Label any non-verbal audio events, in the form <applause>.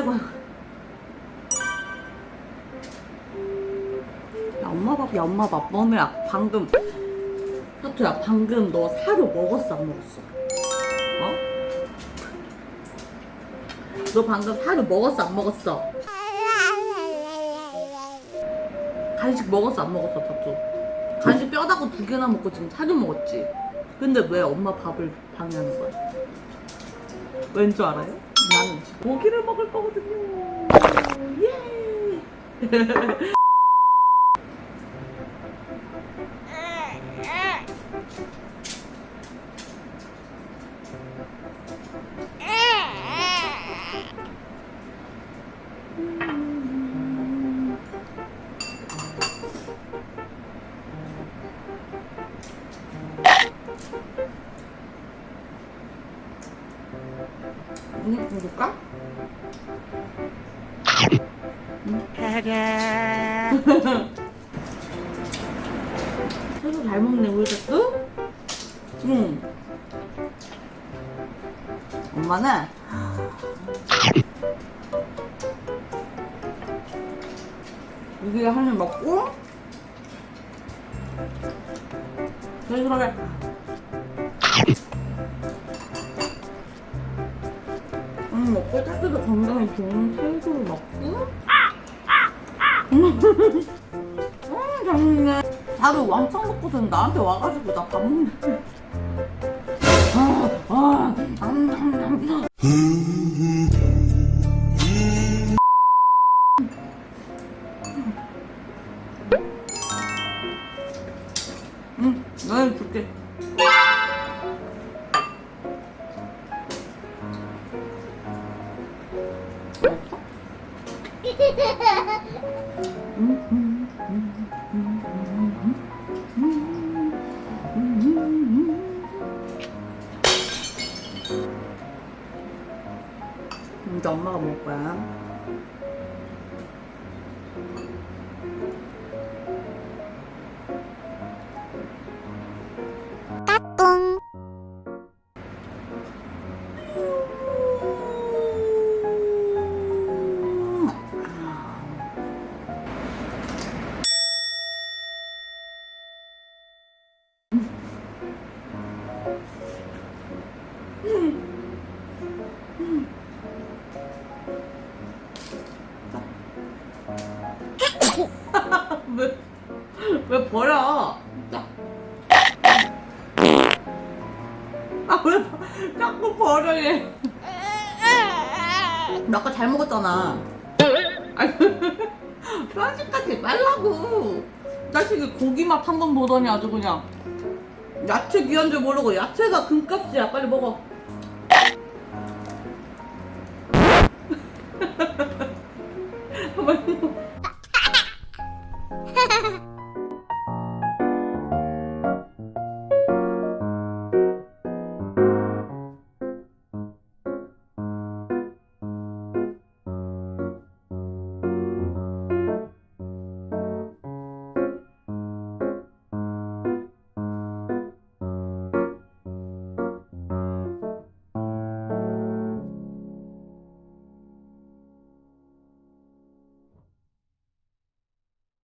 아이고 야 엄마 밥, 야 엄마 밥 너네야 방금 하토야 방금 너 사료 먹었어 안 먹었어? 어? 너 방금 사료 먹었어 안 먹었어? 간식 먹었어 안 먹었어 다투 간식 뼈다구 두 개나 먹고 지금 사료 먹었지 근데 왜 엄마 밥을 방해하는 거야? 왠 줄 알아요? 나는 고기를 먹을 거거든요. 예 <laughs> 응, 먹을까? 새우 <laughs> 잘 먹네 우리 새우? 응. 엄마는? <laughs> 여기 한입 먹고? 그러게 음 먹고 따뜻도 건강에 좋은 새우를 먹고 음 잘먹네 다들 왕창 먹고선 나한테 와가지고 나밥 아, 아, 음, 음, 음. 응, 너희 줄게. 이제 엄마가 먹을 거야. 왜, 왜 버려? 자. 아, 왜 자꾸 버려, 얘. 나 아까 잘 먹었잖아. 아니, <laughs> 편식하지 말라고. 자식이 고기 맛 한 번 보더니 아주 그냥. 야채 귀한 줄 모르고 야채가 금값이야. 빨리 먹어.